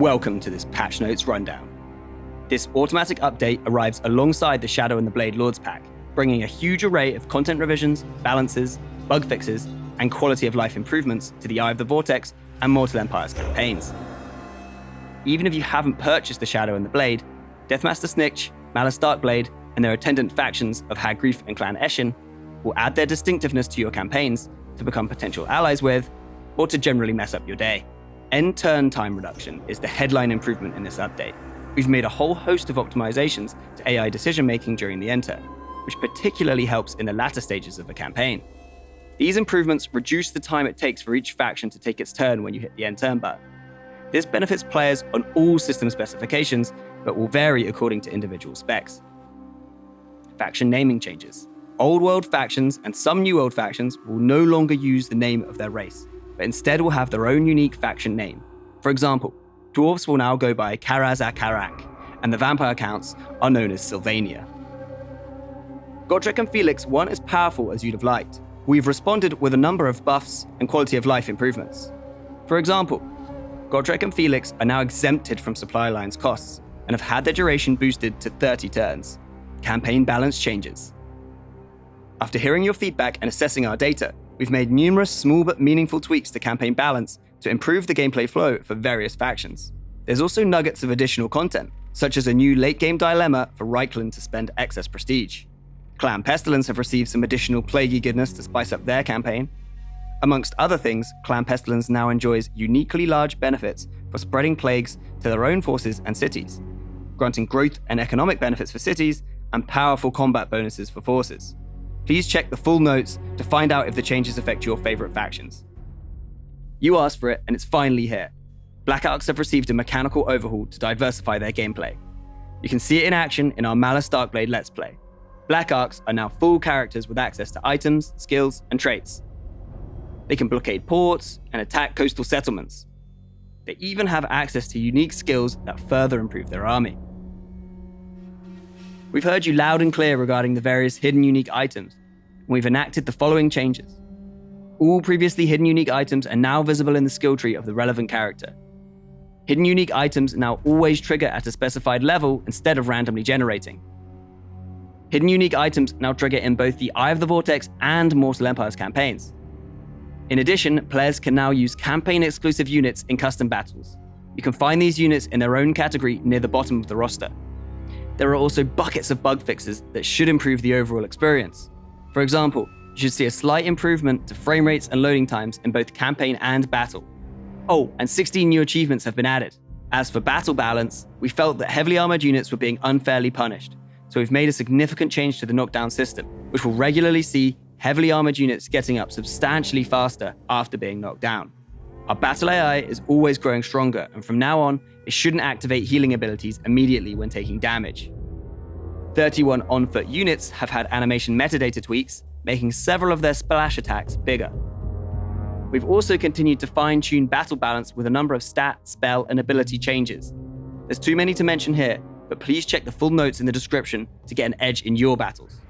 Welcome to this patch notes rundown. This automatic update arrives alongside the Shadow and the Blade Lords pack, bringing a huge array of content revisions, balances, bug fixes, and quality of life improvements to the Eye of the Vortex and Mortal Empires campaigns. Even if you haven't purchased the Shadow and the Blade, Deathmaster Snikch, Malus Darkblade, and their attendant factions of Hag Graef and Clan Eshin will add their distinctiveness to your campaigns to become potential allies with, or to generally mess up your day. End turn time reduction is the headline improvement in this update. We've made a whole host of optimizations to AI decision making during the end turn, which particularly helps in the latter stages of a campaign. These improvements reduce the time it takes for each faction to take its turn when you hit the end turn button. This benefits players on all system specifications, but will vary according to individual specs. Faction naming changes. Old world factions and some new world factions will no longer use the name of their race, but instead will have their own unique faction name. For example, dwarves will now go by Karaz-a-Karak, and the vampire counts are known as Sylvania. Gotrek and Felix weren't as powerful as you'd have liked. We've responded with a number of buffs and quality of life improvements. For example, Gotrek and Felix are now exempted from supply lines costs and have had their duration boosted to 30 turns. Campaign balance changes. After hearing your feedback and assessing our data, we've made numerous small but meaningful tweaks to campaign balance to improve the gameplay flow for various factions. There's also nuggets of additional content, such as a new late game dilemma for Reikland to spend excess prestige. Clan Pestilens have received some additional plaguey goodness to spice up their campaign, Amongst other things, Clan Pestilens now enjoys uniquely large benefits for spreading plagues to their own forces and cities, granting growth and economic benefits for cities and powerful combat bonuses for forces. Please check the full notes to find out if the changes affect your favorite factions. You asked for it, and it's finally here. Black Arks have received a mechanical overhaul to diversify their gameplay. You can see it in action in our Malus Darkblade Let's Play. Black Arks are now full characters with access to items, skills, and traits, they can blockade ports and attack coastal settlements. They even have access to unique skills that further improve their army. We've heard you loud and clear regarding the various hidden unique items, and we've enacted the following changes. All previously hidden unique items are now visible in the skill tree of the relevant character. Hidden unique items now always trigger at a specified level instead of randomly generating. Hidden unique items now trigger in both the Eye of the Vortex and Mortal Empires campaigns. In addition, players can now use campaign-exclusive units in custom battles. You can find these units in their own category near the bottom of the roster. There are also buckets of bug fixes that should improve the overall experience. For example, you should see a slight improvement to frame rates and loading times in both campaign and battle. Oh, and 16 new achievements have been added. As for battle balance, we felt that heavily armored units were being unfairly punished, so we've made a significant change to the knockdown system, which will regularly see heavily armored units getting up substantially faster after being knocked down. Our battle AI is always growing stronger, and from now on, it shouldn't activate healing abilities immediately when taking damage. 31 on-foot units have had animation metadata tweaks, making several of their splash attacks bigger. We've also continued to fine-tune battle balance with a number of stat, spell, and ability changes. There's too many to mention here, but please check the full notes in the description to get an edge in your battles.